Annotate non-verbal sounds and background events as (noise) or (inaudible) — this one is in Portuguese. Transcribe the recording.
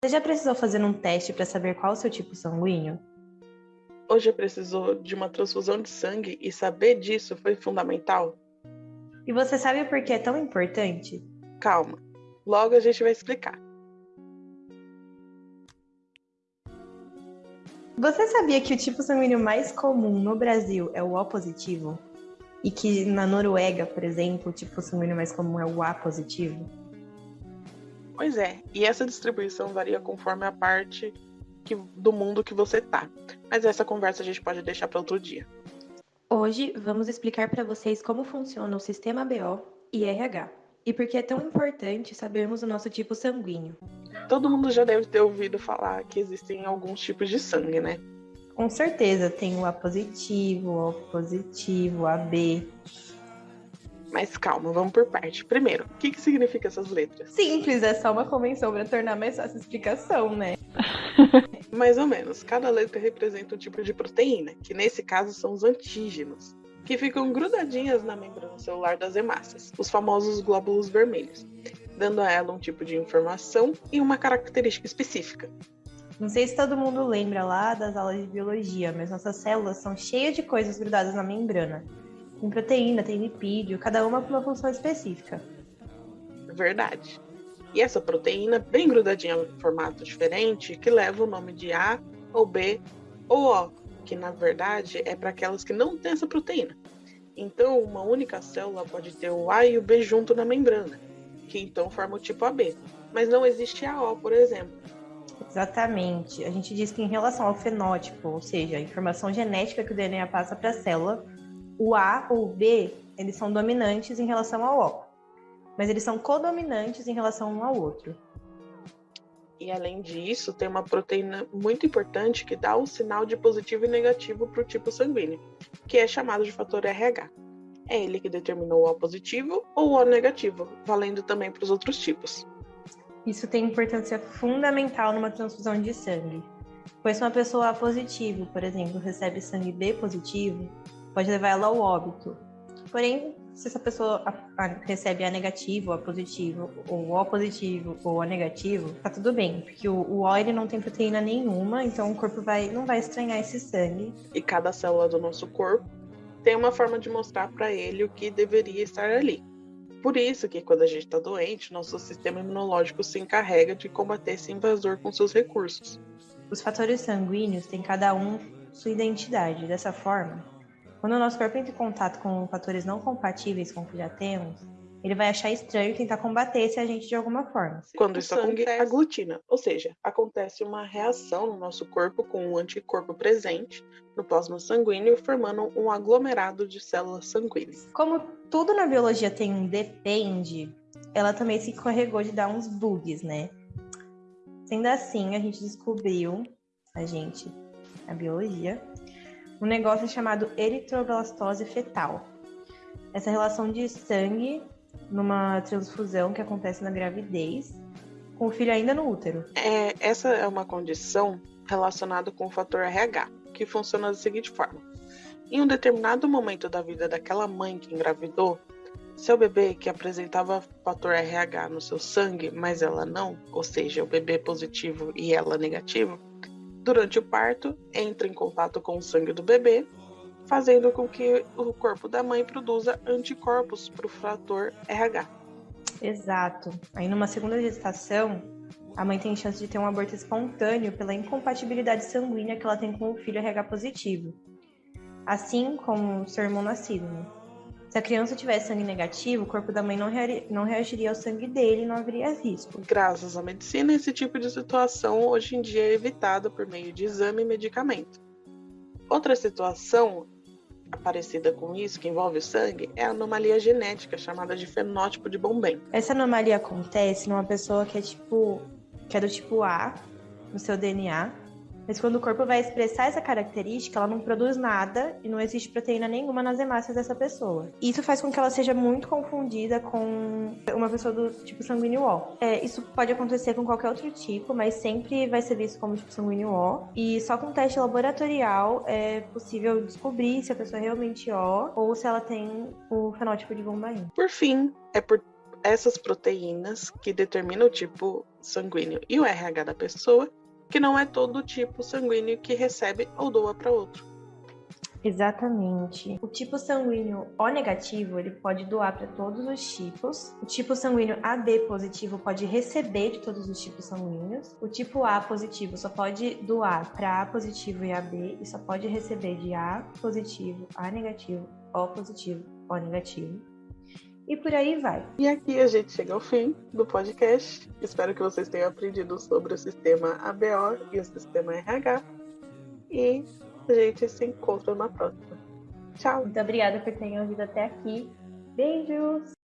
Você já precisou fazer um teste para saber qual é o seu tipo sanguíneo? Já precisou de uma transfusão de sangue e saber disso foi fundamental? E você sabe por que é tão importante? Calma, logo a gente vai explicar. Você sabia que o tipo sanguíneo mais comum no Brasil é o O positivo? E que na Noruega, por exemplo, o tipo sanguíneo mais comum é o A positivo? Pois é, e essa distribuição varia conforme a parte que, do mundo que você tá. Mas essa conversa a gente pode deixar para outro dia. Hoje vamos explicar para vocês como funciona o sistema BO e RH e por que é tão importante sabermos o nosso tipo sanguíneo. Todo mundo já deve ter ouvido falar que existem alguns tipos de sangue, né? Com certeza, tem o A positivo, o O positivo, o AB, mas calma, vamos por parte. Primeiro, o que, que significa essas letras? Simples, é só uma convenção para tornar mais fácil a explicação, né? (laughs) mais ou menos. Cada letra representa um tipo de proteína, que nesse caso são os antígenos, que ficam grudadinhas na membrana celular das hemácias, os famosos glóbulos vermelhos, dando a ela um tipo de informação e uma característica específica. Não sei se todo mundo lembra lá das aulas de biologia, mas nossas células são cheias de coisas grudadas na membrana. Tem proteína, tem lipídio, cada uma com uma função específica. Verdade. E essa proteína, bem grudadinha em formato diferente, que leva o nome de A ou B ou O, que na verdade é para aquelas que não têm essa proteína. Então, uma única célula pode ter o A e o B junto na membrana, que então forma o tipo AB. Mas não existe AO, por exemplo. Exatamente. A gente diz que em relação ao fenótipo, ou seja, a informação genética que o DNA passa para a célula, o A ou o B, eles são dominantes em relação ao O, mas eles são codominantes em relação um ao outro. E além disso, tem uma proteína muito importante que dá o sinal de positivo e negativo para o tipo sanguíneo, que é chamado de fator RH. É ele que determina o O positivo ou o O negativo, valendo também para os outros tipos. Isso tem importância fundamental numa transfusão de sangue, pois se uma pessoa A positivo, por exemplo, recebe sangue B positivo, pode levar ela ao óbito. Porém, se essa pessoa recebe A negativo, A positivo, ou O positivo ou O negativo, tá tudo bem, porque o, o O ele não tem proteína nenhuma, então o corpo vai, não vai estranhar esse sangue. E cada célula do nosso corpo tem uma forma de mostrar para ele o que deveria estar ali. Por isso que quando a gente está doente, nosso sistema imunológico se encarrega de combater esse invasor com seus recursos. Os fatores sanguíneos têm cada um sua identidade. Dessa forma, quando o nosso corpo entra em contato com fatores não compatíveis com o que já temos, ele vai achar estranho tentar combater esse agente de alguma forma. Quando isso acontece, aglutina, ou seja, acontece uma reação no nosso corpo com o anticorpo presente no plasma sanguíneo, formando um aglomerado de células sanguíneas. Como tudo na biologia tem um depende, ela também se encarregou de dar uns bugs, né? Sendo assim, a gente descobriu, a gente, a biologia, um negócio chamado eritroblastose fetal. Essa relação de sangue numa transfusão que acontece na gravidez, com o filho ainda no útero. É, essa é uma condição relacionada com o fator RH, que funciona da seguinte forma: em um determinado momento da vida daquela mãe que engravidou, seu bebê que apresentava fator RH no seu sangue, mas ela não, ou seja, o bebê positivo e ela negativo, durante o parto, entra em contato com o sangue do bebê, fazendo com que o corpo da mãe produza anticorpos para o fator RH. Exato. Aí, numa segunda gestação, a mãe tem chance de ter um aborto espontâneo pela incompatibilidade sanguínea que ela tem com o filho RH positivo, assim como seu irmão nascido. Se a criança tivesse sangue negativo, o corpo da mãe não, rea não reagiria ao sangue dele e não haveria risco. Graças à medicina, esse tipo de situação hoje em dia é evitado por meio de exame e medicamento. Outra situação parecida com isso, que envolve o sangue, é a anomalia genética, chamada de fenótipo de Bomben. Essa anomalia acontece numa pessoa que é tipo que é do tipo A no seu DNA, mas quando o corpo vai expressar essa característica, ela não produz nada e não existe proteína nenhuma nas hemácias dessa pessoa. Isso faz com que ela seja muito confundida com uma pessoa do tipo sanguíneo O. É, isso pode acontecer com qualquer outro tipo, mas sempre vai ser visto como tipo sanguíneo O. E só com teste laboratorial é possível descobrir se a pessoa é realmente O ou se ela tem o fenótipo de Bombaim. Por fim, é por essas proteínas que determinam o tipo sanguíneo e o RH da pessoa, que não é todo tipo sanguíneo que recebe ou doa para outro. Exatamente. O tipo sanguíneo O negativo, ele pode doar para todos os tipos. O tipo sanguíneo AB positivo pode receber de todos os tipos sanguíneos. O tipo A positivo só pode doar para A positivo e AB e só pode receber de A positivo, A negativo, O positivo, O negativo. E por aí vai. E aqui a gente chega ao fim do podcast. Espero que vocês tenham aprendido sobre o sistema ABO e o sistema RH. E a gente se encontra na próxima. Tchau. Muito obrigada por terem ouvido até aqui. Beijos!